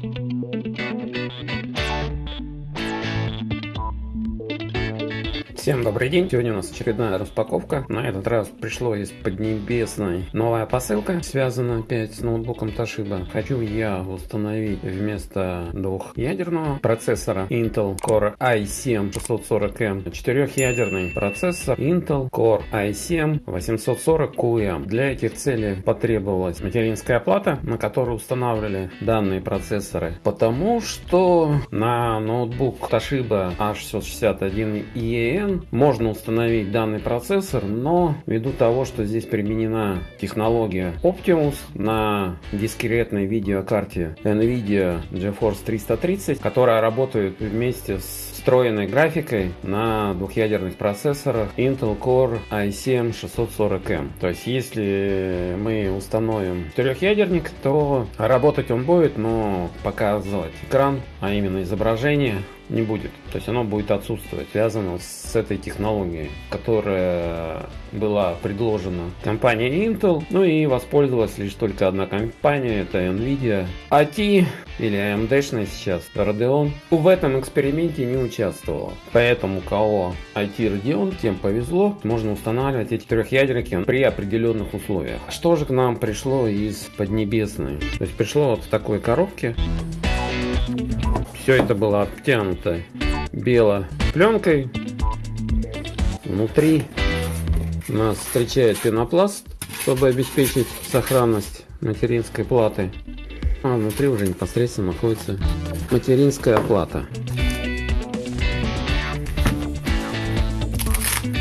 thank you Всем добрый день! Сегодня у нас очередная распаковка. На этот раз пришло из Поднебесной новая посылка, связанная опять с ноутбуком Toshiba. Хочу я установить вместо двухъядерного процессора Intel Core i7 640M четырехъядерный процессор Intel Core i7 840QM. Для этих целей потребовалась материнская плата, на которую устанавливали данные процессоры, потому что на ноутбук Toshiba H661EN можно установить данный процессор, но ввиду того, что здесь применена технология Optimus на дискретной видеокарте NVIDIA GeForce 330, которая работает вместе с встроенной графикой на двухъядерных процессорах Intel Core i7 640M. То есть, если мы установим четырехъядерник, то работать он будет, но показывать экран, а именно изображение, не будет. То есть оно будет отсутствовать, связано с этой технологией, которая была предложена компанией Intel, ну и воспользовалась лишь только одна компания, это Nvidia. AT или AMD сейчас, Radeon, в этом эксперименте не участвовала. Поэтому кого IT Radeon, тем повезло, можно устанавливать эти трехъядерники при определенных условиях. Что же к нам пришло из Поднебесной? То есть пришло вот в такой коробке. Все это было обтянуто белой пленкой. Внутри нас встречает пенопласт, чтобы обеспечить сохранность материнской платы. А внутри уже непосредственно находится материнская плата.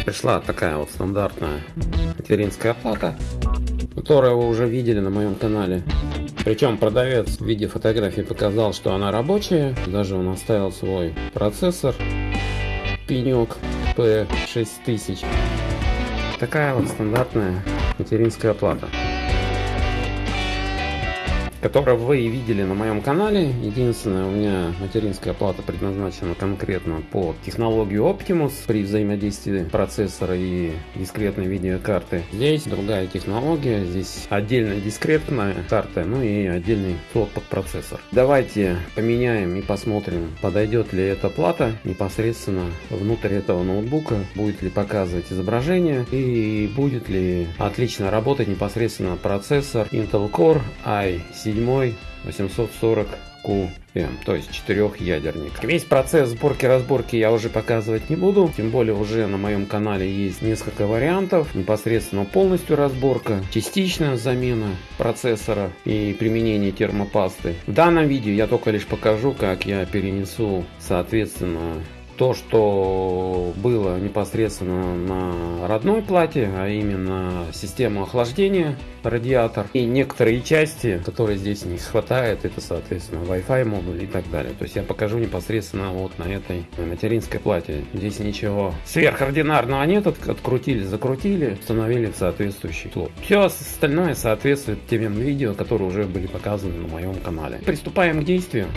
Пришла такая вот стандартная материнская плата, которую вы уже видели на моем канале. Причем продавец в виде фотографии показал, что она рабочая. Даже он оставил свой процессор. Пенек P6000. Такая вот стандартная материнская плата которое вы видели на моем канале. Единственное, у меня материнская плата предназначена конкретно по технологии Optimus при взаимодействии процессора и дискретной видеокарты. Здесь другая технология, здесь отдельная дискретная карта, ну и отдельный слот под процессор. Давайте поменяем и посмотрим, подойдет ли эта плата непосредственно внутрь этого ноутбука, будет ли показывать изображение и будет ли отлично работать непосредственно процессор Intel Core i7 седьмой 840 QM, то есть четырехъядерник. Весь процесс сборки-разборки я уже показывать не буду, тем более уже на моем канале есть несколько вариантов, непосредственно полностью разборка, частичная замена процессора и применение термопасты. В данном видео я только лишь покажу, как я перенесу соответственно то, что было непосредственно на родной плате, а именно систему охлаждения, радиатор и некоторые части, которые здесь не хватает, это соответственно Wi-Fi модуль и так далее. То есть я покажу непосредственно вот на этой материнской плате. Здесь ничего сверхординарного нет, открутили, закрутили, установили в соответствующий слот. Все остальное соответствует тем видео, которые уже были показаны на моем канале. Приступаем к действию.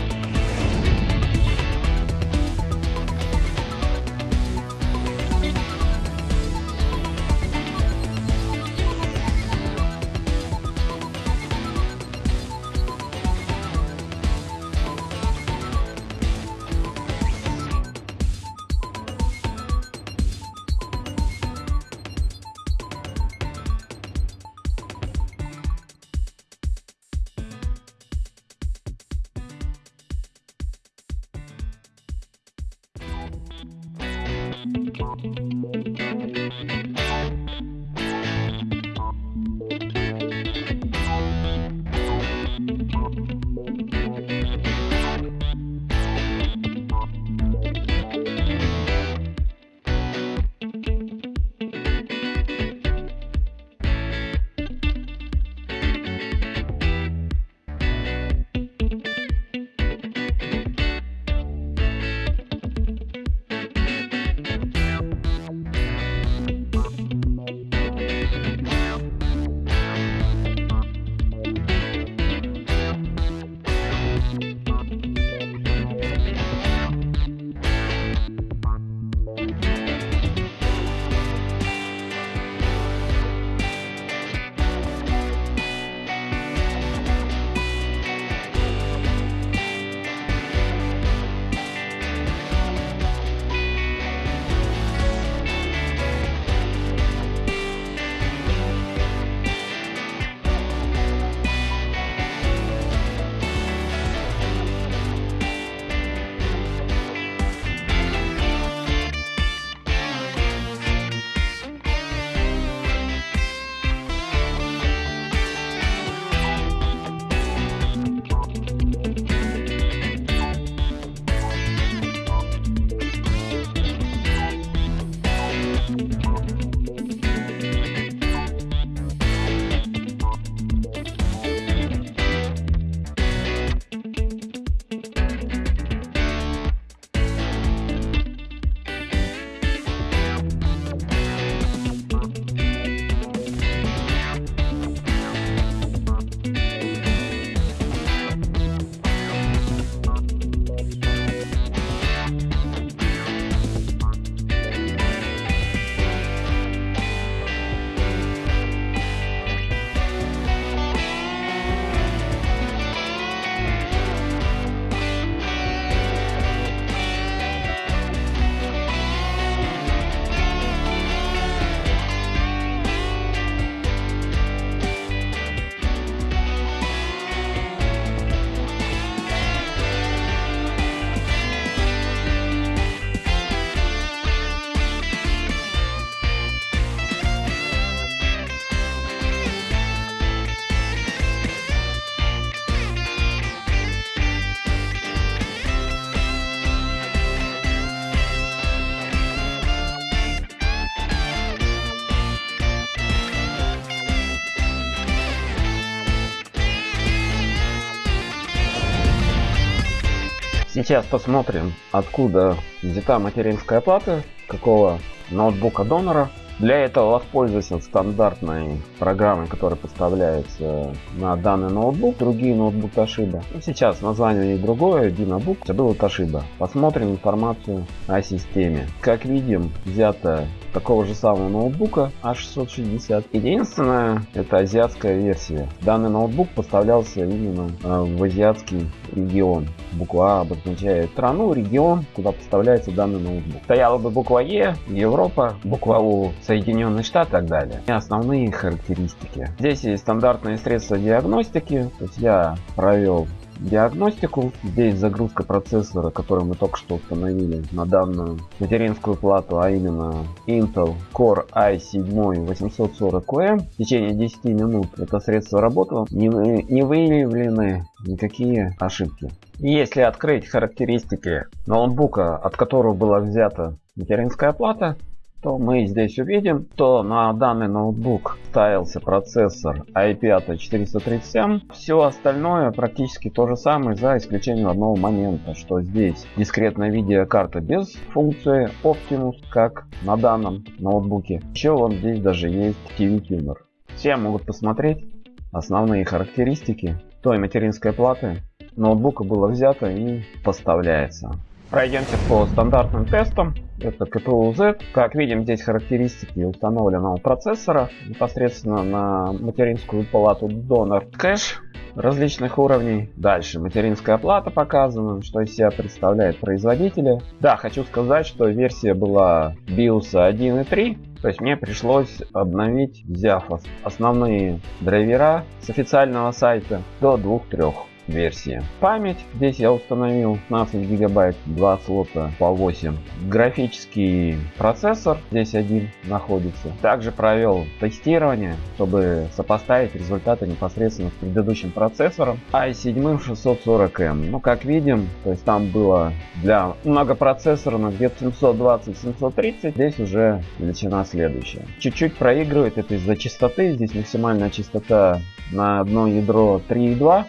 Сейчас посмотрим, откуда взята материнская плата, какого ноутбука донора для этого воспользуйся стандартной программой, которая поставляется на данный ноутбук, другие ноутбук Toshiba. Ну, сейчас название другое, Dinabook, это было Toshiba. Посмотрим информацию о системе. Как видим, взято такого же самого ноутбука A660. Единственное, это азиатская версия. Данный ноутбук поставлялся именно э, в азиатский регион. Буква А обозначает страну, регион, куда поставляется данный ноутбук. Стояла бы буква Е, Европа, буква У, Соединенные Штаты и так далее. И основные характеристики. Здесь есть стандартные средства диагностики. То есть я провел диагностику. Здесь загрузка процессора, который мы только что установили на данную материнскую плату, а именно Intel Core i7 840M. В течение 10 минут это средство работало. Не, не выявлены никакие ошибки. Если открыть характеристики ноутбука, от которого была взята материнская плата, то мы здесь увидим, что на данный ноутбук ставился процессор i5 437. Все остальное практически то же самое, за исключением одного момента, что здесь дискретная видеокарта без функции Optimus, как на данном ноутбуке. Еще вот здесь даже есть TV Tuner. Все могут посмотреть основные характеристики той материнской платы ноутбука было взято и поставляется. Пройдемте по стандартным тестам. Это КПУ Z. Как видим, здесь характеристики установленного процессора непосредственно на материнскую палату донор. Кэш различных уровней. Дальше материнская плата показана, что из себя представляет производители. Да, хочу сказать, что версия была BIOS 1.3. То есть мне пришлось обновить, взяв основные драйвера с официального сайта до 2-3 версии. Память. Здесь я установил 15 гигабайт, 2 слота по 8. Графический процессор. Здесь один находится. Также провел тестирование, чтобы сопоставить результаты непосредственно с предыдущим процессором i7 640M. Ну, как видим, то есть там было для многопроцессорных где-то 720-730. Здесь уже величина следующая. Чуть-чуть проигрывает это из-за частоты. Здесь максимальная частота на одно ядро 3,2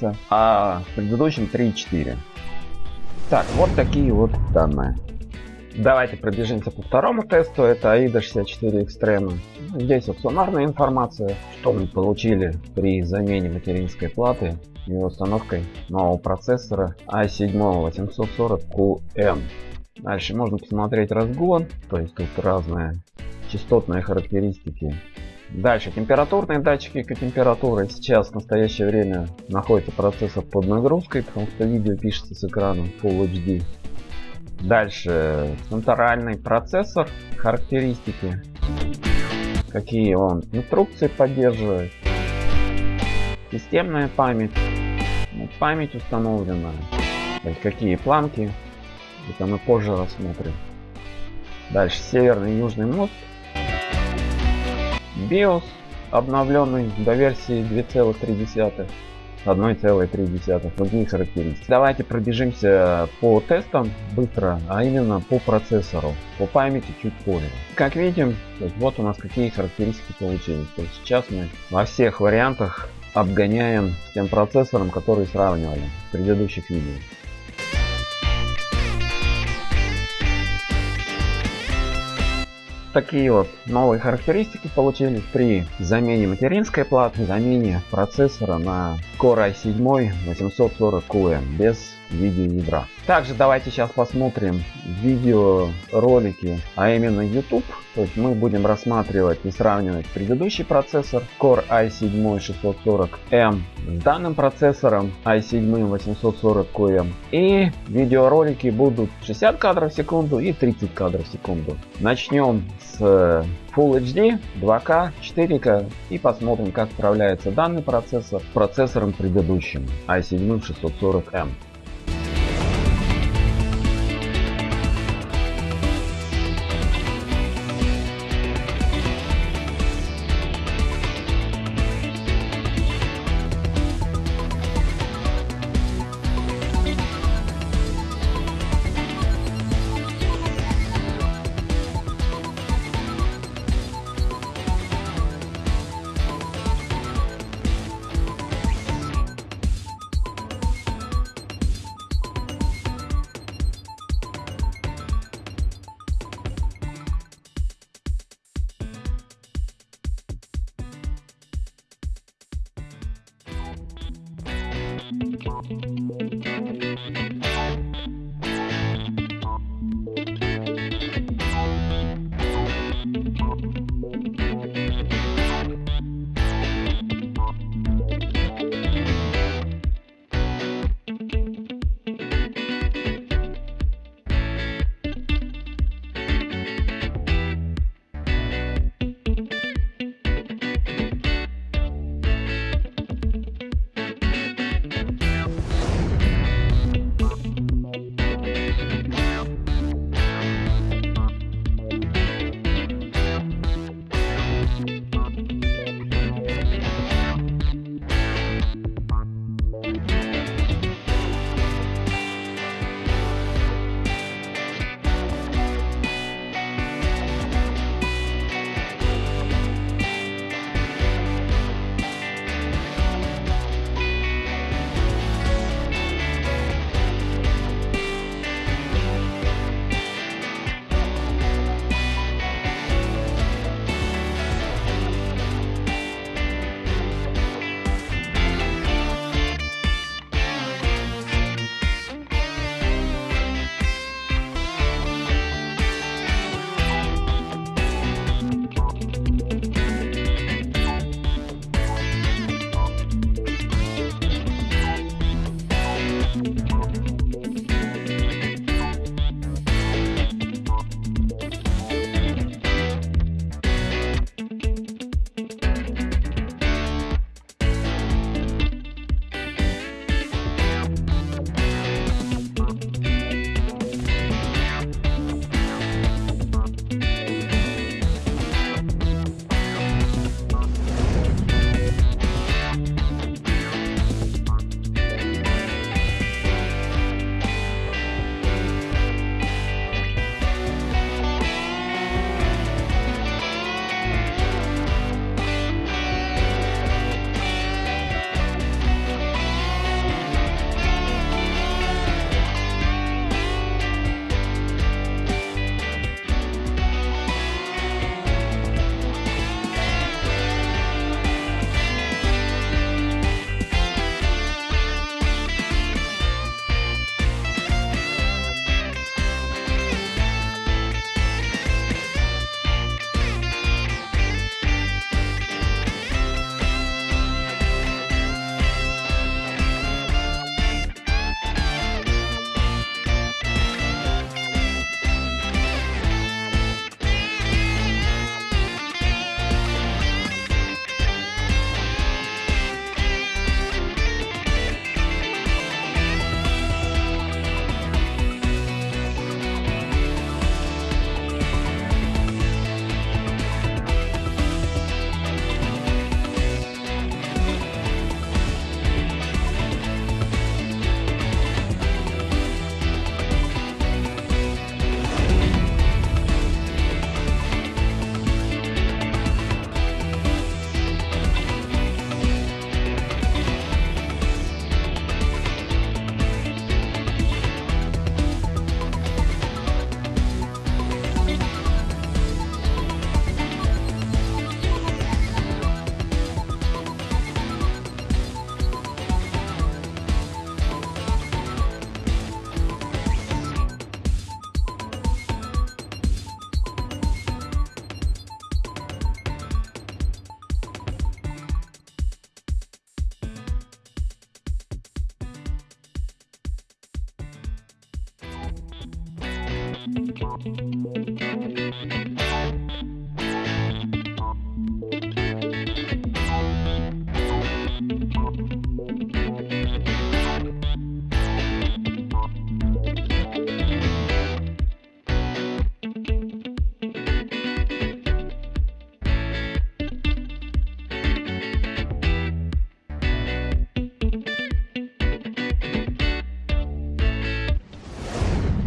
ГГц, а в предыдущем 3,4. Так, вот такие вот данные. Давайте пробежимся по второму тесту. Это AIDA 64 Extreme. Здесь вот суммарная информация, что мы получили при замене материнской платы и установкой нового процессора i7 840QM. Дальше можно посмотреть разгон, то есть тут разные частотные характеристики Дальше температурные датчики температуры. Сейчас в настоящее время находится процессор под нагрузкой, потому что видео пишется с экраном Full HD. Дальше. Центральный процессор, характеристики, какие он? Инструкции поддерживает, системная память, ну, память установлена, какие планки, это мы позже рассмотрим. Дальше. Северный и южный мост BIOS обновленный до версии 2,3 1,3 другие характеристики. Давайте пробежимся по тестам быстро, а именно по процессору, по памяти чуть позже. Как видим, вот у нас какие характеристики получились. То есть сейчас мы во всех вариантах обгоняем тем процессором, который сравнивали в предыдущих видео. Такие вот новые характеристики получились при замене материнской платы, замене процессора на Core i7 840QM без видеоядра. Также давайте сейчас посмотрим видеоролики, а именно YouTube. То есть мы будем рассматривать и сравнивать предыдущий процессор Core i7 640M с данным процессором i7 840QM. И видеоролики будут 60 кадров в секунду и 30 кадров в секунду. Начнем с Full HD, 2К, 4К и посмотрим как справляется данный процессор с процессором предыдущим i7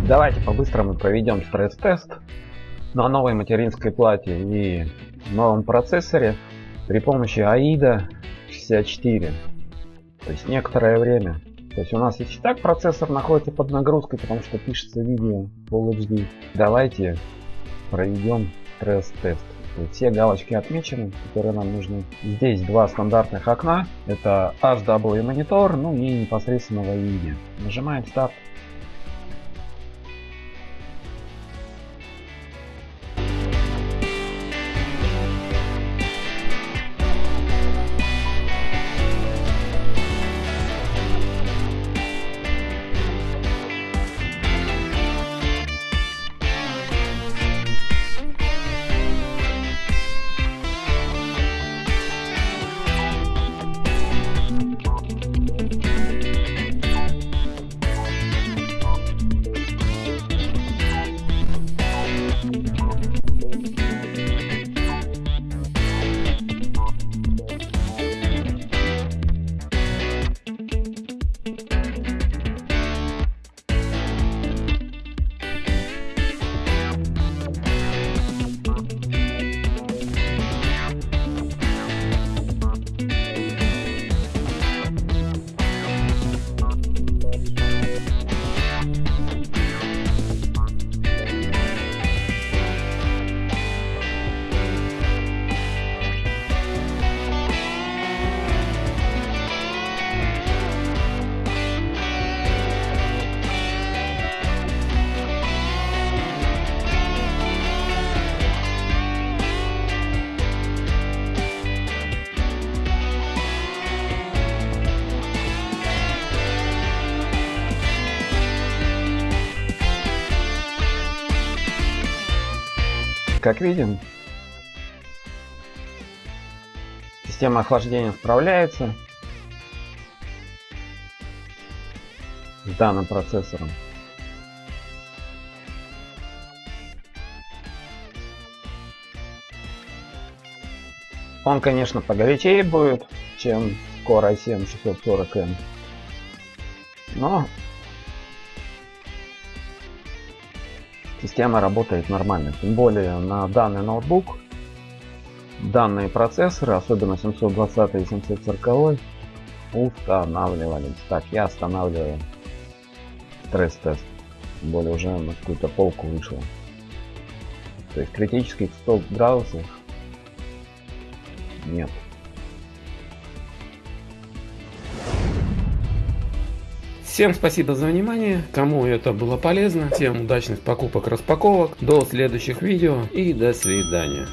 Давайте по-быстрому проведем стресс-тест на новой материнской плате и новом процессоре при помощи AIDA 64. То есть некоторое время. То есть у нас и так процессор находится под нагрузкой, потому что пишется видео Full HD. Давайте проведем стресс-тест. Все галочки отмечены, которые нам нужны. Здесь два стандартных окна. Это HW монитор, ну и непосредственно VID. Нажимаем старт. Как видим, система охлаждения справляется с данным процессором. Он, конечно, погорячее будет, чем Core i7 640M. Но система работает нормально. Тем более на данный ноутбук данные процессоры, особенно 720 и 740, устанавливались. Так, я останавливаю стресс-тест. Тем более уже на какую-то полку вышло. То есть критических 100 градусов нет. Всем спасибо за внимание, кому это было полезно, всем удачных покупок, распаковок, до следующих видео и до свидания.